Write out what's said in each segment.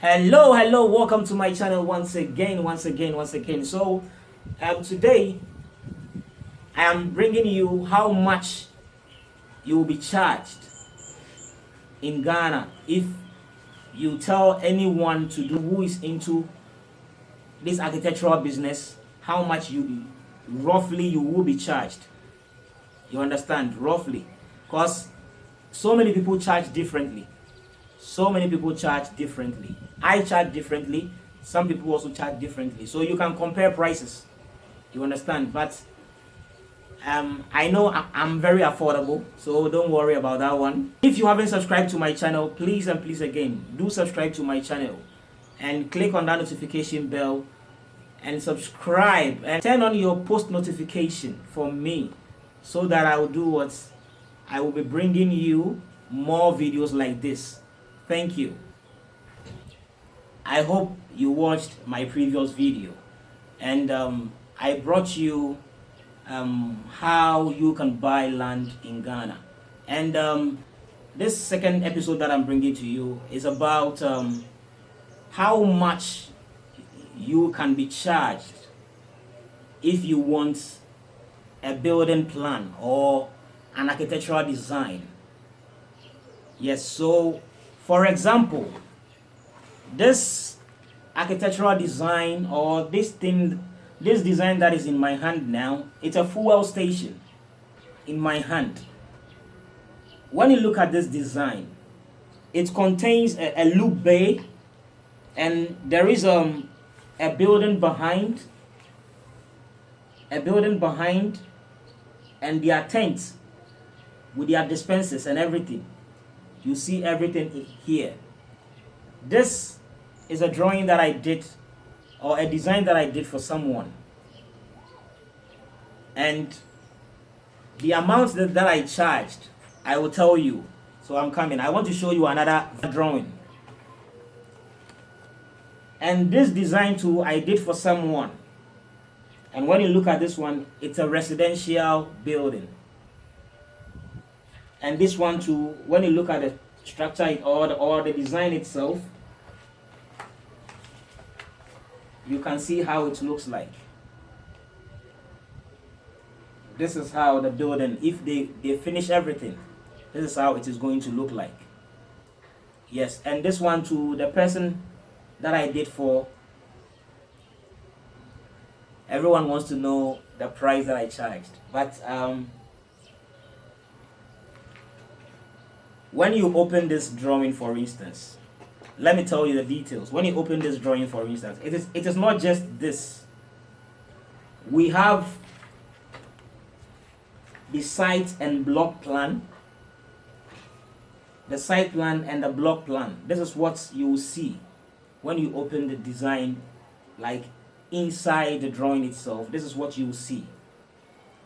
hello hello welcome to my channel once again once again once again. So um, today i am bringing you how much you will be charged in ghana if you tell anyone to do who is into this architectural business how much you roughly you will be charged. You understand? Roughly. Because so many people charge differently so many people charge differently. I charge differently. Some people also charge differently. So you can compare prices. You understand? But um i know i'm very affordable so don't worry about that one. If you haven't subscribed to my channel please and please again do subscribe to my channel and click on that notification bell and subscribe and turn on your post notification for me so that i will do what i will be bringing you more videos like this Thank you. I hope you watched my previous video and um, I brought you um, how you can buy land in Ghana. And um, this second episode that I'm bringing to you is about um, how much you can be charged if you want a building plan or an architectural design. Yes, so for example, this architectural design or this thing, this design that is in my hand now, it's a fuel station in my hand. When you look at this design, it contains a, a lube bay and there is um, a building behind, a building behind and their tents with their dispensers and everything you see everything here. This is a drawing that I did or a design that I did for someone. And the amount that, that I charged I will tell you. So I'm coming. I want to show you another drawing. And this design too I did for someone. And when you look at this one it's a residential building and this one too when you look at the structure or the, or the design itself you can see how it looks like. This is how the building if they they finish everything this is how it is going to look like. Yes and this one too the person that I did for everyone wants to know the price that I charged. But um when you open this drawing for instance let me tell you the details. When you open this drawing for instance it is it is not just this. We have the site and block plan. The site plan and the block plan. This is what you will see when you open the design like inside the drawing itself. This is what you will see.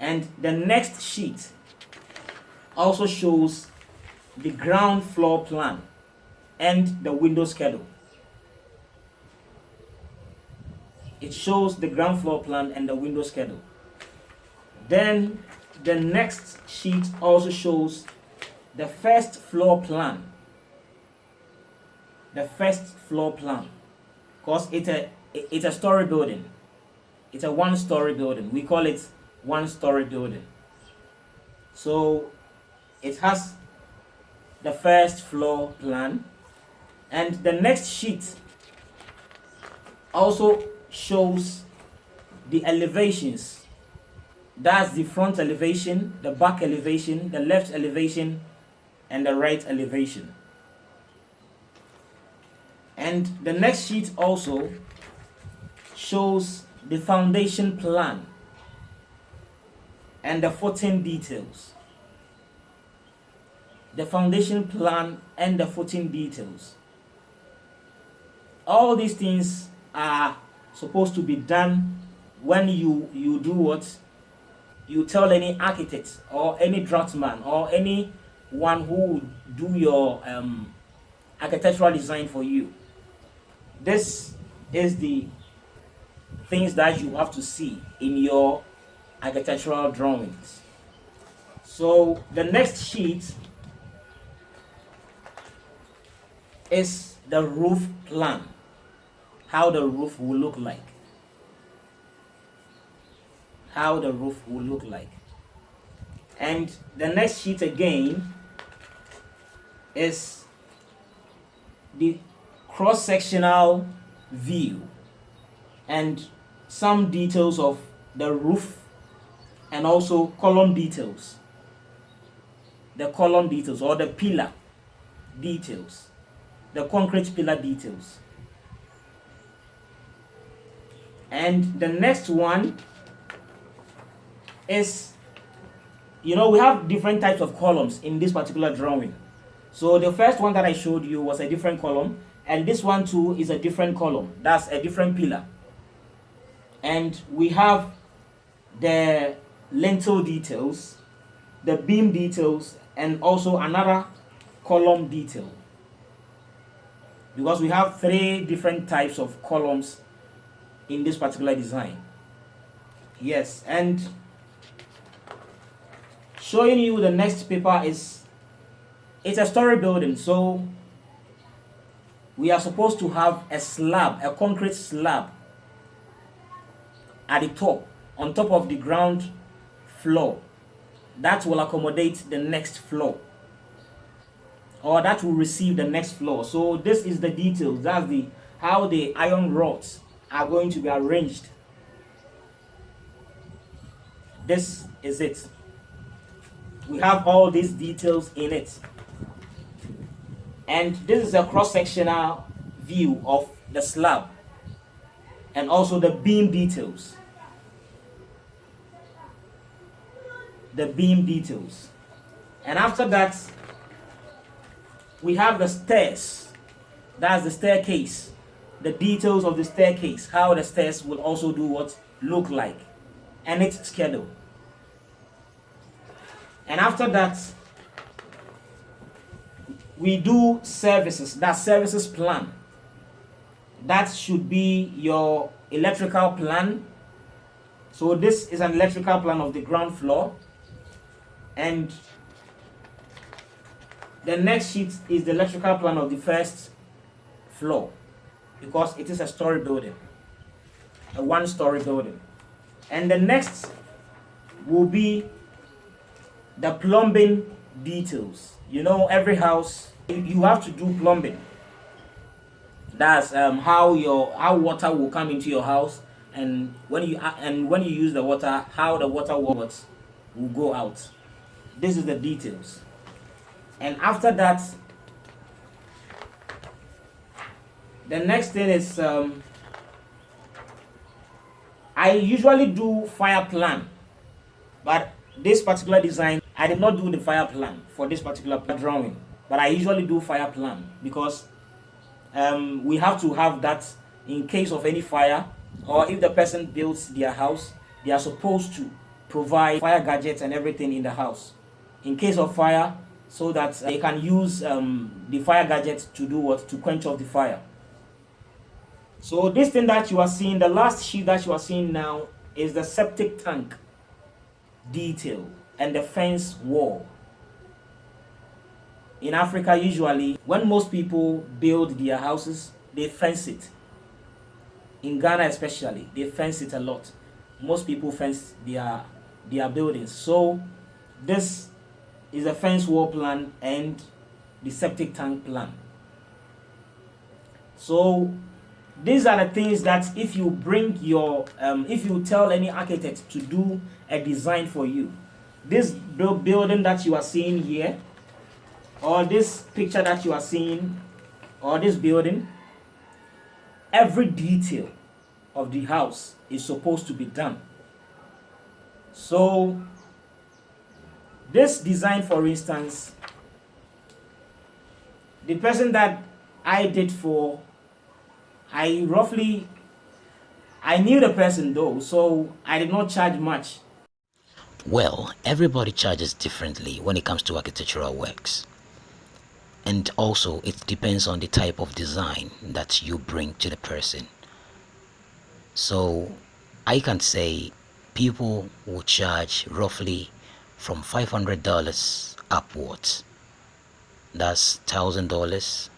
And the next sheet also shows the ground floor plan and the window schedule. It shows the ground floor plan and the window schedule. Then the next sheet also shows the first floor plan. The first floor plan. Because it's a, it's a story building. It's a one story building. We call it one story building. So it has the first floor plan. And the next sheet also shows the elevations. That's the front elevation the back elevation the left elevation and the right elevation. And the next sheet also shows the foundation plan and the footing details the foundation plan, and the footing details. All these things are supposed to be done when you, you do what? You tell any architect or any draftsman or anyone who do your um, architectural design for you. This is the things that you have to see in your architectural drawings. So the next sheet is the roof plan. How the roof will look like. How the roof will look like. And the next sheet again is the cross-sectional view and some details of the roof and also column details. The column details or the pillar details the concrete pillar details. And the next one is you know we have different types of columns in this particular drawing. So the first one that I showed you was a different column and this one too is a different column. That's a different pillar. And we have the lintel details the beam details and also another column detail because we have three different types of columns in this particular design. Yes and showing you the next paper is it's a story building. So we are supposed to have a slab a concrete slab at the top on top of the ground floor. That will accommodate the next floor or that will receive the next floor. So this is the details. That's the how the iron rods are going to be arranged. This is it. We have all these details in it. And this is a cross-sectional view of the slab and also the beam details. The beam details. And after that we have the stairs. That's the staircase. The details of the staircase how the stairs will also do what look like. And its schedule and after that we do services. That services plan that should be your electrical plan. So this is an electrical plan of the ground floor. And the next sheet is the electrical plan of the first floor because it is a story building a one story building. And the next will be the plumbing details. You know every house you have to do plumbing. That's um, how your how water will come into your house and when you and when you use the water how the water will go out. This is the details and after that the next thing is um, I usually do fire plan. But this particular design I did not do the fire plan for this particular drawing. But I usually do fire plan because um, we have to have that in case of any fire or if the person builds their house they are supposed to provide fire gadgets and everything in the house. In case of fire so that they can use um, the fire gadget to do what? To quench off the fire. So this thing that you are seeing the last sheet that you are seeing now is the septic tank detail and the fence wall. In Africa usually when most people build their houses they fence it. In Ghana especially they fence it a lot. Most people fence their their buildings. So this is a fence wall plan and the septic tank plan. So these are the things that if you bring your um, if you tell any architect to do a design for you this building that you are seeing here or this picture that you are seeing or this building every detail of the house is supposed to be done. So this design for instance the person that I did for I roughly I knew the person though so I did not charge much. Well everybody charges differently when it comes to architectural works. And also it depends on the type of design that you bring to the person. So I can say people will charge roughly from $500 upwards that's thousand dollars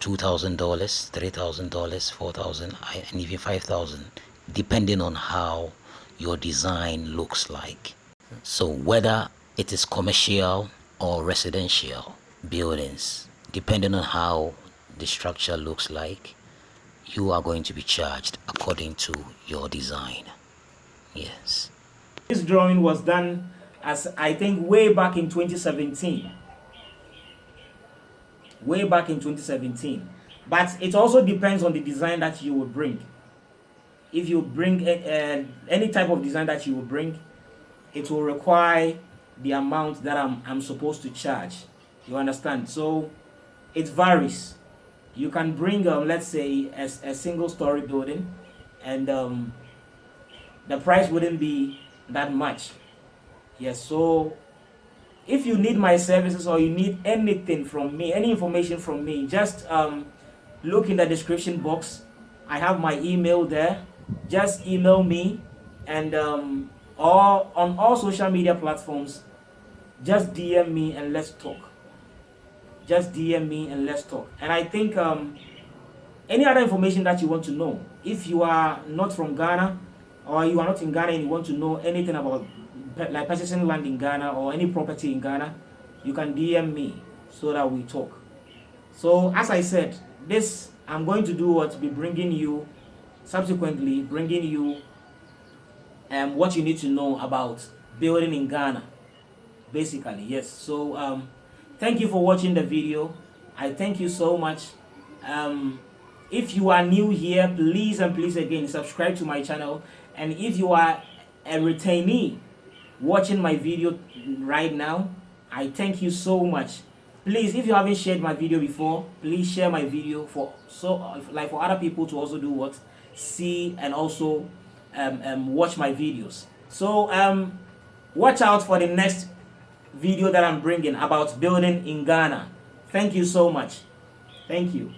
$2,000, $3,000, 4,000 and even 5,000 depending on how your design looks like. So whether it is commercial or residential buildings, depending on how the structure looks like, you are going to be charged according to your design. Yes. This drawing was done as I think way back in 2017. Way back in 2017. But it also depends on the design that you will bring. If you bring a, a, any type of design that you will bring, it will require the amount that I'm, I'm supposed to charge. You understand? So it varies. You can bring, um, let's say, a, a single story building and um, the price wouldn't be that much. Yes, so if you need my services or you need anything from me, any information from me, just um, look in the description box. I have my email there. Just email me and um, or on all social media platforms, just DM me and let's talk. Just DM me and let's talk. And I think um, any other information that you want to know, if you are not from Ghana or you are not in Ghana and you want to know anything about like purchasing land in Ghana or any property in Ghana, you can DM me so that we talk. So as I said, this I'm going to do what be bringing you subsequently bringing you um, what you need to know about building in Ghana basically yes. So um, thank you for watching the video. I thank you so much. Um, if you are new here please and please again subscribe to my channel. And if you are a retainee watching my video right now. I thank you so much. Please if you haven't shared my video before please share my video for so like for other people to also do what see and also um, um, watch my videos. So um watch out for the next video that I'm bringing about building in Ghana. Thank you so much. Thank you